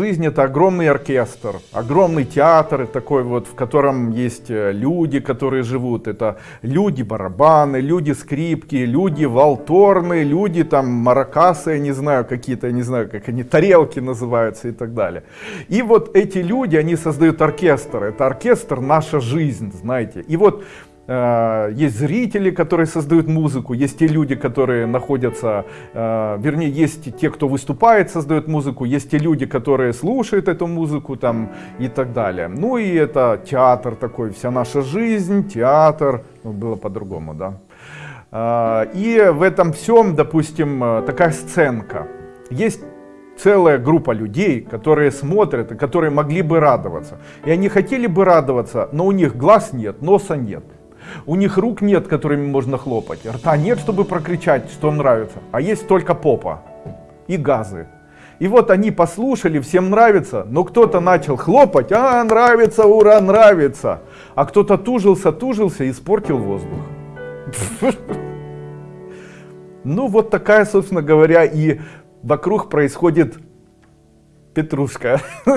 жизнь это огромный оркестр, огромный театр такой вот, в котором есть э, люди, которые живут. Это люди барабаны, люди скрипки, люди там маракасы, я не знаю, какие-то, я не знаю, как они, тарелки называются и так далее. И вот эти люди, они создают оркестр. Это оркестр наша жизнь, знаете. И вот есть зрители, которые создают музыку, есть те люди, которые находятся, э, вернее, есть те, кто выступает, создает музыку, есть те люди, которые слушают эту музыку там и так далее. Ну и это театр такой, вся наша жизнь, театр, ну, было по-другому, да. Э, и в этом всем, допустим, такая сценка. Есть целая группа людей, которые смотрят которые могли бы радоваться. И они хотели бы радоваться, но у них глаз нет, носа нет. У них рук нет, которыми можно хлопать. Рта нет, чтобы прокричать, что нравится. А есть только попа и газы. И вот они послушали, всем нравится, но кто-то начал хлопать, а нравится, ура, нравится. А кто-то тужился, тужился и испортил воздух. Ну вот такая, собственно говоря, и вокруг происходит петрушка.